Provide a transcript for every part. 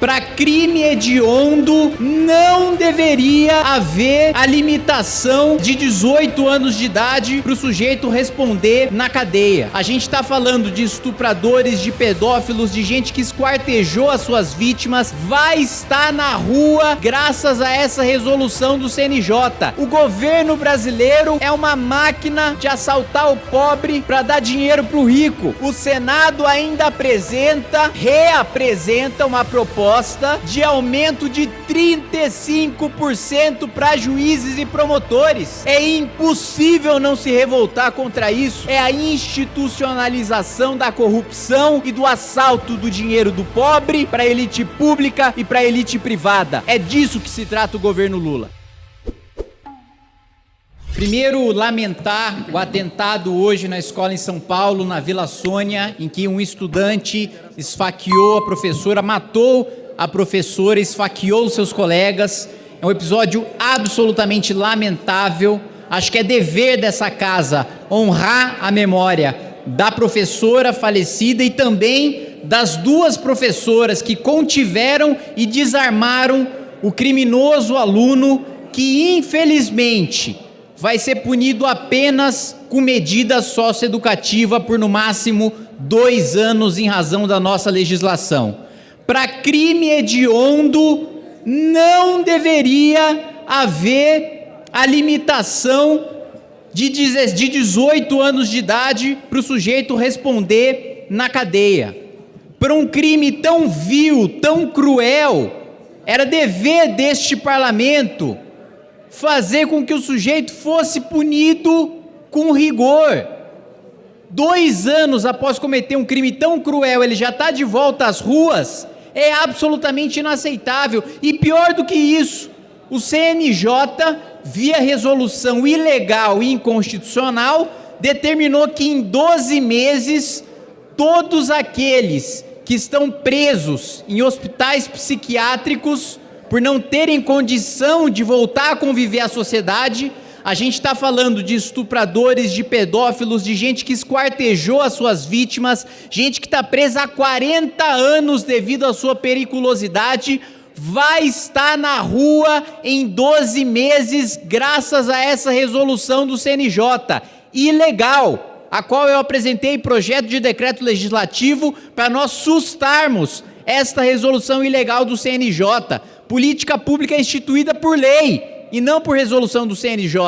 Para crime hediondo, não deveria haver a limitação de 18 anos de idade para o sujeito responder na cadeia. A gente está falando de estupradores, de pedófilos, de gente que esquartejou as suas vítimas, vai estar na rua graças a essa resolução do CNJ. O governo brasileiro é uma máquina de assaltar o pobre para dar dinheiro para o rico. O Senado ainda apresenta, reapresenta uma proposta proposta de aumento de 35% para juízes e promotores. É impossível não se revoltar contra isso. É a institucionalização da corrupção e do assalto do dinheiro do pobre para elite pública e para elite privada. É disso que se trata o governo Lula. Primeiro, lamentar o atentado hoje na escola em São Paulo, na Vila Sônia, em que um estudante esfaqueou a professora, matou a professora, esfaqueou seus colegas. É um episódio absolutamente lamentável. Acho que é dever dessa casa honrar a memória da professora falecida e também das duas professoras que contiveram e desarmaram o criminoso aluno que, infelizmente, vai ser punido apenas com medida socioeducativa por no máximo dois anos em razão da nossa legislação. Para crime hediondo, não deveria haver a limitação de 18 anos de idade para o sujeito responder na cadeia. Para um crime tão vil, tão cruel, era dever deste parlamento fazer com que o sujeito fosse punido com rigor. Dois anos após cometer um crime tão cruel, ele já está de volta às ruas, é absolutamente inaceitável. E pior do que isso, o CNJ, via resolução ilegal e inconstitucional, determinou que em 12 meses, todos aqueles que estão presos em hospitais psiquiátricos por não terem condição de voltar a conviver à sociedade. A gente está falando de estupradores, de pedófilos, de gente que esquartejou as suas vítimas, gente que está presa há 40 anos devido à sua periculosidade, vai estar na rua em 12 meses graças a essa resolução do CNJ. Ilegal, a qual eu apresentei projeto de decreto legislativo para nós sustarmos esta resolução ilegal do CNJ Política pública é instituída por lei e não por resolução do CNJ.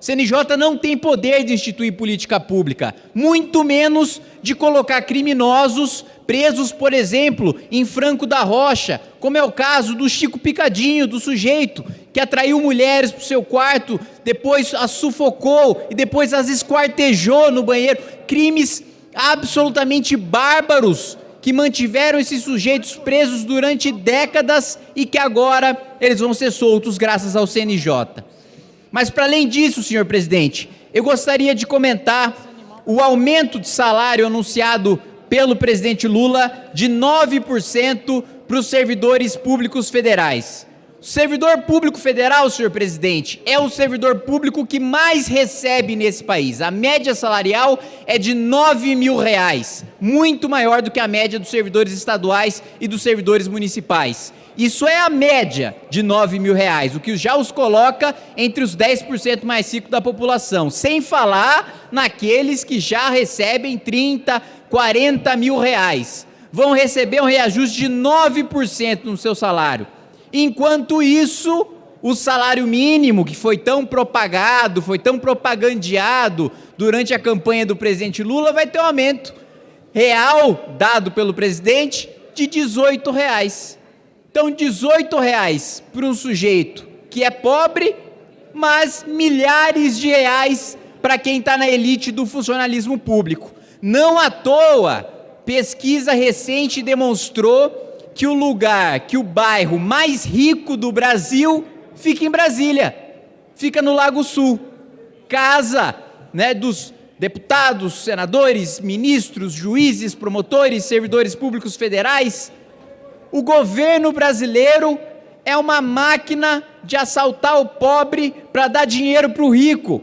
CNJ não tem poder de instituir política pública, muito menos de colocar criminosos presos, por exemplo, em Franco da Rocha, como é o caso do Chico Picadinho, do sujeito que atraiu mulheres para o seu quarto, depois as sufocou e depois as esquartejou no banheiro. Crimes absolutamente bárbaros que mantiveram esses sujeitos presos durante décadas e que agora eles vão ser soltos graças ao CNJ. Mas para além disso, senhor presidente, eu gostaria de comentar o aumento de salário anunciado pelo presidente Lula de 9% para os servidores públicos federais. O servidor público federal, senhor presidente, é o servidor público que mais recebe nesse país. A média salarial é de 9 mil reais, muito maior do que a média dos servidores estaduais e dos servidores municipais. Isso é a média de 9 mil reais, o que já os coloca entre os 10% mais ricos da população, sem falar naqueles que já recebem 30, 40 mil reais. Vão receber um reajuste de 9% no seu salário. Enquanto isso, o salário mínimo, que foi tão propagado, foi tão propagandeado durante a campanha do presidente Lula, vai ter um aumento real dado pelo presidente de 18 reais. Então, 18 reais para um sujeito que é pobre, mas milhares de reais para quem está na elite do funcionalismo público. Não à toa, pesquisa recente demonstrou que o lugar, que o bairro mais rico do Brasil fica em Brasília, fica no Lago Sul. Casa né, dos deputados, senadores, ministros, juízes, promotores, servidores públicos federais. O governo brasileiro é uma máquina de assaltar o pobre para dar dinheiro para o rico.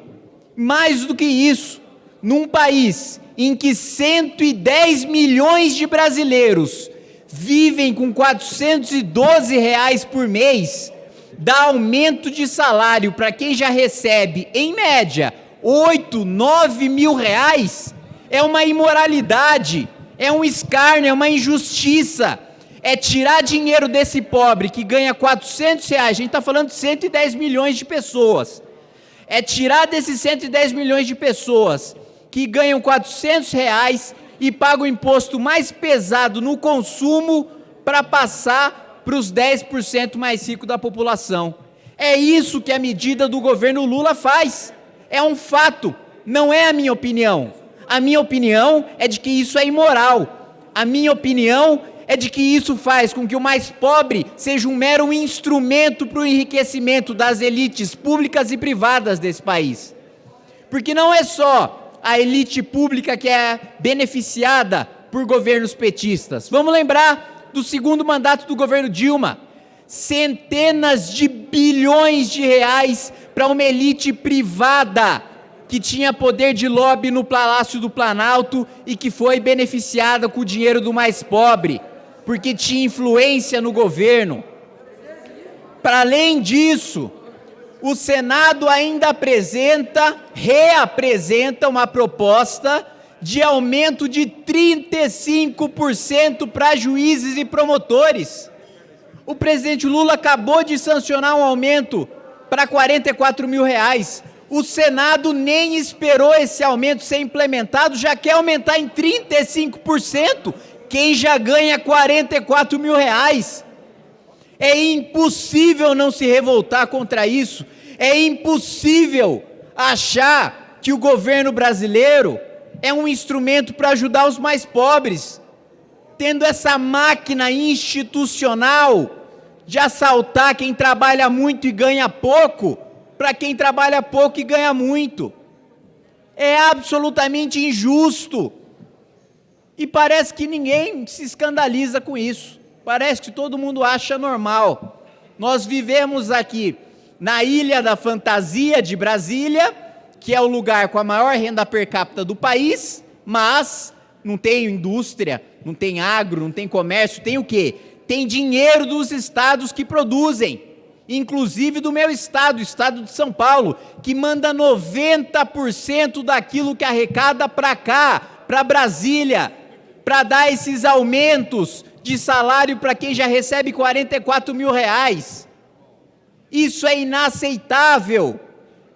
Mais do que isso, num país em que 110 milhões de brasileiros vivem com 412 reais por mês, dá aumento de salário para quem já recebe, em média, 8, 9 mil reais, é uma imoralidade, é um escárnio, é uma injustiça. É tirar dinheiro desse pobre que ganha 400 reais, a gente está falando de 110 milhões de pessoas. É tirar desses 110 milhões de pessoas que ganham 400 reais e pagam o imposto mais pesado no consumo para passar para os 10% mais ricos da população. É isso que a medida do governo Lula faz. É um fato, não é a minha opinião. A minha opinião é de que isso é imoral. A minha opinião é de que isso faz com que o mais pobre seja um mero instrumento para o enriquecimento das elites públicas e privadas desse país. Porque não é só a elite pública que é beneficiada por governos petistas. Vamos lembrar do segundo mandato do governo Dilma. Centenas de bilhões de reais para uma elite privada que tinha poder de lobby no Palácio do Planalto e que foi beneficiada com o dinheiro do mais pobre, porque tinha influência no governo. Para além disso, o Senado ainda apresenta, reapresenta uma proposta de aumento de 35% para juízes e promotores. O presidente Lula acabou de sancionar um aumento para 44 mil reais. O Senado nem esperou esse aumento ser implementado, já quer aumentar em 35%, quem já ganha 44 mil reais. É impossível não se revoltar contra isso. É impossível achar que o governo brasileiro é um instrumento para ajudar os mais pobres, tendo essa máquina institucional de assaltar quem trabalha muito e ganha pouco, para quem trabalha pouco e ganha muito. É absolutamente injusto. E parece que ninguém se escandaliza com isso. Parece que todo mundo acha normal. Nós vivemos aqui na Ilha da Fantasia de Brasília, que é o lugar com a maior renda per capita do país, mas não tem indústria, não tem agro, não tem comércio, tem o quê? Tem dinheiro dos estados que produzem inclusive do meu estado, o estado de São Paulo, que manda 90% daquilo que arrecada para cá, para Brasília, para dar esses aumentos de salário para quem já recebe 44 mil reais. Isso é inaceitável.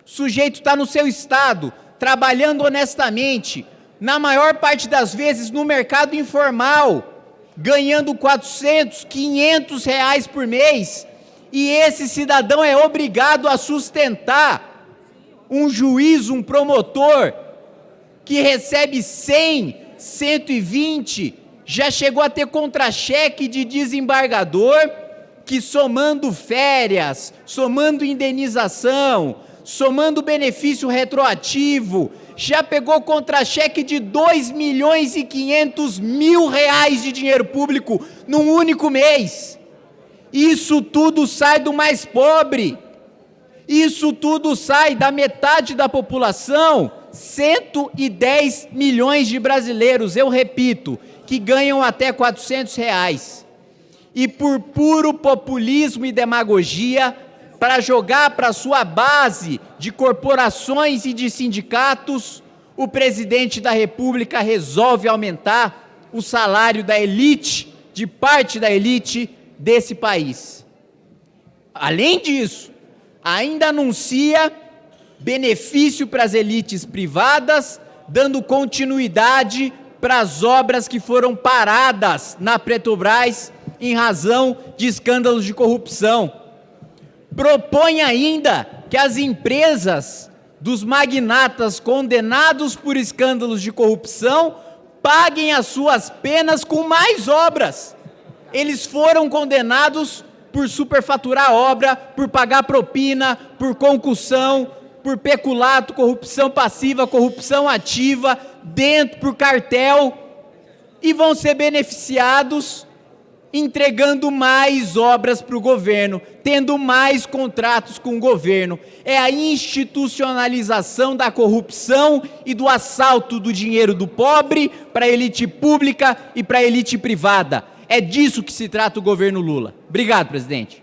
O sujeito está no seu estado, trabalhando honestamente, na maior parte das vezes no mercado informal, ganhando 400, 500 reais por mês, e esse cidadão é obrigado a sustentar um juiz, um promotor, que recebe 100, 120, já chegou a ter contra-cheque de desembargador, que somando férias, somando indenização, somando benefício retroativo, já pegou contra-cheque de 2 milhões e 500 mil reais de dinheiro público num único mês. Isso tudo sai do mais pobre. Isso tudo sai da metade da população, 110 milhões de brasileiros, eu repito, que ganham até 400 reais. E por puro populismo e demagogia, para jogar para sua base de corporações e de sindicatos, o presidente da República resolve aumentar o salário da elite, de parte da elite, desse país. Além disso, ainda anuncia benefício para as elites privadas, dando continuidade para as obras que foram paradas na Petrobras em razão de escândalos de corrupção. Propõe ainda que as empresas dos magnatas condenados por escândalos de corrupção paguem as suas penas com mais obras. Eles foram condenados por superfaturar obra, por pagar propina, por concussão, por peculato, corrupção passiva, corrupção ativa, dentro por cartel, e vão ser beneficiados entregando mais obras para o governo, tendo mais contratos com o governo. É a institucionalização da corrupção e do assalto do dinheiro do pobre para a elite pública e para a elite privada É disso que se trata o governo Lula. Obrigado, presidente.